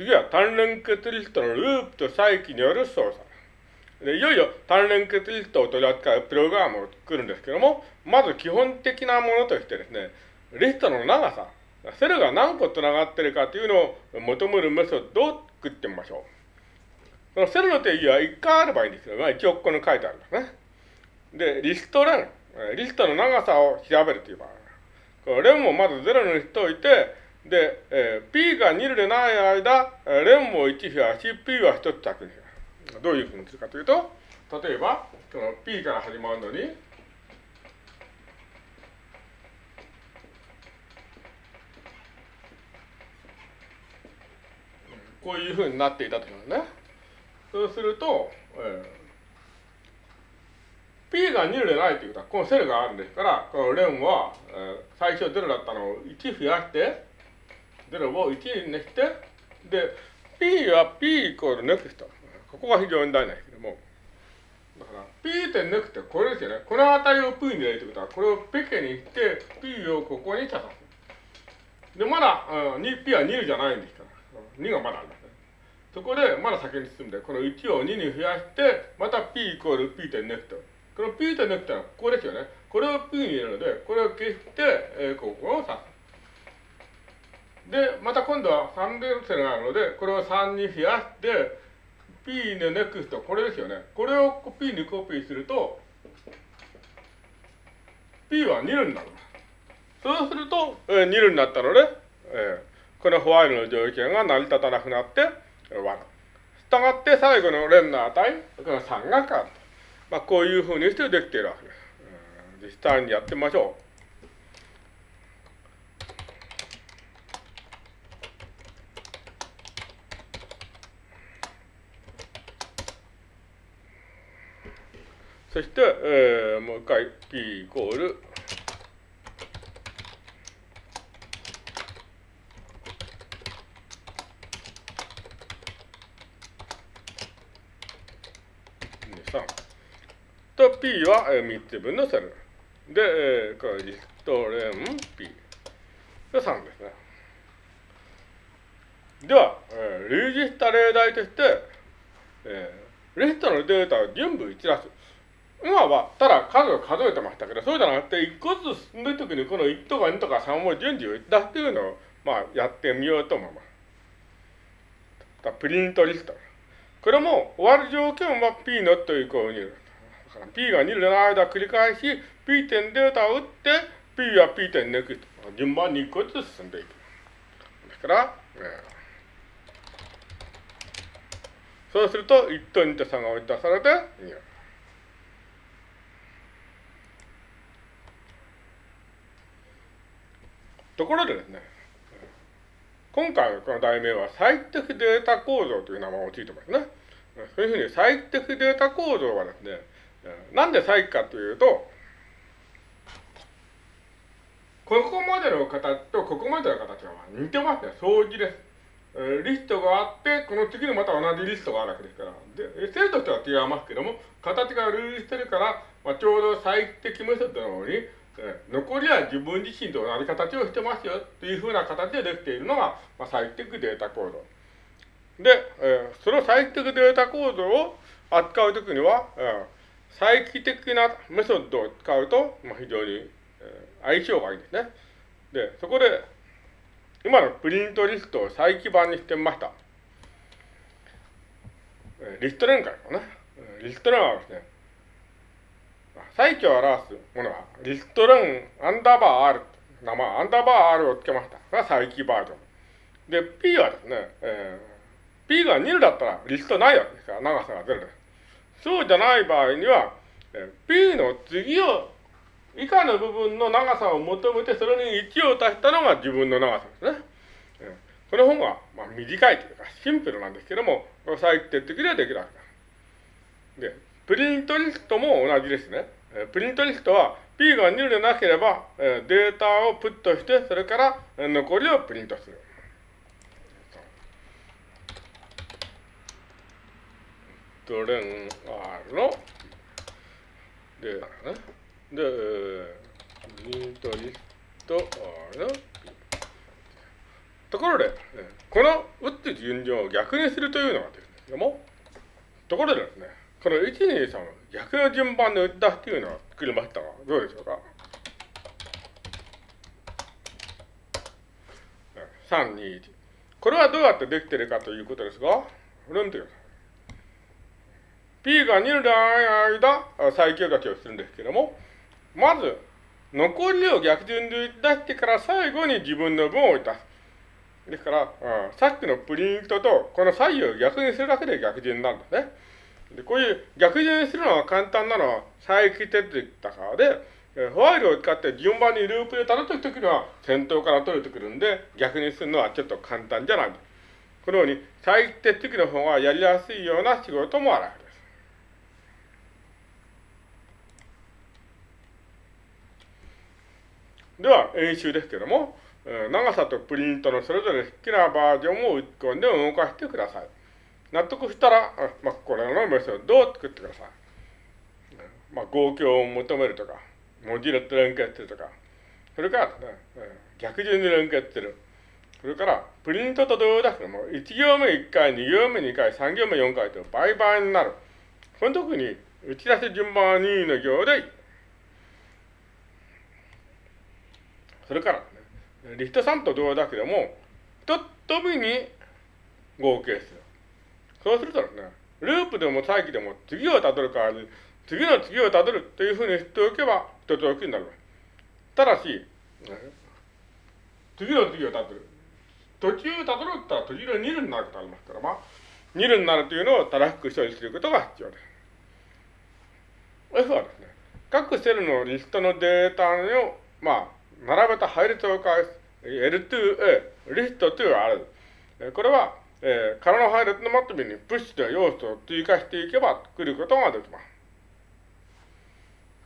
次は単連結リストのループと再起による操作。でいよいよ単連結リストを取り扱うプログラムを作るんですけども、まず基本的なものとしてですね、リストの長さ、セルが何個繋がってるかというのを求めるメソッドを作ってみましょう。そのセルの定義は1回あればいいんですけど、まあ、一応ここに書いてあるんですね。で、リストレン、リストの長さを調べるという場合。このレンをまず0にしておいて、で、えー、P が2でない間、レンも1増やし、P は1つ着にどういうふうにするかというと、例えば、この P から始まるのに、こういうふうになっていたときますね。そうすると、えー、P が2でないということは、このセルがあるんですから、この len は、えー、最初0だったのを1増やして、0を1にして、で、P は P イコール next。ここが非常に大事なんですけども。だから、P 点ネクストこれですよね。この値を P に入れるといことは、これをペケにして、P をここに指す。で、まだ、うん、P は2じゃないんですから。2がまだありますね。そこで、まだ先に進んで、この1を2に増やして、また P イコール P 点 next。この P 点ネクストはここですよね。これを P に入れるので、これを消して、えー、ここを刺す。で、また今度は3連線があるので、これを3に増やして、P の NEXT、これですよね。これを P にコピーすると、P は2になる。そうすると、えー、2になったので、えー、このホワイルの条件が成り立たなくなって、わる。したがって最後の連の値、この3が変わる。まあ、こういうふうにしてできているわけです。実際にやってみましょう。そして、えー、もう一回 p イコール。3と p は3つ分のセル。で、えー、これリストレン p で3ですね。では、えー、類似した例題として、えー、リストのデータを全部一覧す。る今はただ数を数えてましたけど、そうじゃなくて、一個ずつ進んでるときにこの1とか2とか3を順次打ち出すっていうのを、まあ、やってみようと思います。プリントリスト。これも終わる条件は P ノットイコール2。だから P が2の間繰り返し、P 点データを打って、P は P 点ネクスト。順番に1個ずつ進んでいく。ですから、えー、そうすると、1と2と3が打ち出されて、2ところでですね、今回のこの題名は最適データ構造という名前をついてますね。そういうふうに最適データ構造はですね、なんで最適かというと、ここまでの形とここまでの形は似てますね。相似です。リストがあって、この次にまた同じリストがあるわけですから。で、生としては違いますけども、形が類似してるから、まあ、ちょうど最適メソッドのように、残りは自分自身と同じ形をしてますよというふうな形でできているのが、まあ、最適データ構造。で、えー、その最適データ構造を扱うときには、えー、再帰的なメソッドを使うと、まあ、非常に、えー、相性がいいですね。で、そこで、今のプリントリストを再起版にしてみました。リスト連会のね。リスト連はですね、再起を表すものは、リストレンアンダーバー R 名前、アンダーバー R をつけました。が再起バージョン。で、P はですね、えー、P が2だったらリストないわけですから、長さが0です。そうじゃない場合には、えー、P の次を、以下の部分の長さを求めて、それに1を足したのが自分の長さですね。えー、この本は、まあ、短いというか、シンプルなんですけども、最適的でできるわけです。で、プリントリストも同じですね。プリントリストは P が2でなければデータをプットして、それから残りをプリントする。ドレン R のデータね。で、プリントリスト R のとこところで、この打つ順序を逆にするというのがですけども、ところでですね、この1、2、3逆の順番で打ったっていうのを作りましたが、どうでしょうか？3、2、1。これはどうやってできてるかということですが、これを見てください。P が2の間、最強書きをするんですけども、まず、残りを逆順で出してから最後に自分の分を出す。ですから、うん、さっきのプリントとこの左右を逆にするだけで逆順なんですね。でこういう逆順にするのが簡単なのは再帰手続きだからで、ホワイルを使って順番にループでたどっていくときには先頭から取れてくるんで逆にするのはちょっと簡単じゃない。このように再帰手続きの方がやりやすいような仕事もあるわけです。では、演習ですけども、長さとプリントのそれぞれ好きなバージョンを打ち込んで動かしてください。納得したら、まあ、これのメソッドを作ってください。まあ、合計を求めるとか、文字列連結するとか、それからね、逆順に連結する。それから、プリントと同時にも1行目1回、2行目2回、3行目4回と倍々になる。その時に、打ち出し順番は2の行でいい。それから、ね、リスト3と同様だけでも、一飛びに合計する。そうするとね、ループでも再起でも次をたどる代わりに、次の次をたどるというふうにしておけば、一つ置きになる。ただし、次の次をたどる。途中たどるったら途中で2ルになることありますから、まあ、2ルになるというのを正しく処理することが必要です。F はですね、各セルのリストのデータを、まあ、並べた配列を返す L2A、リスト2ある。これは、えー、体の配列のマットビにプッシュで要素を追加していけば来ることができます。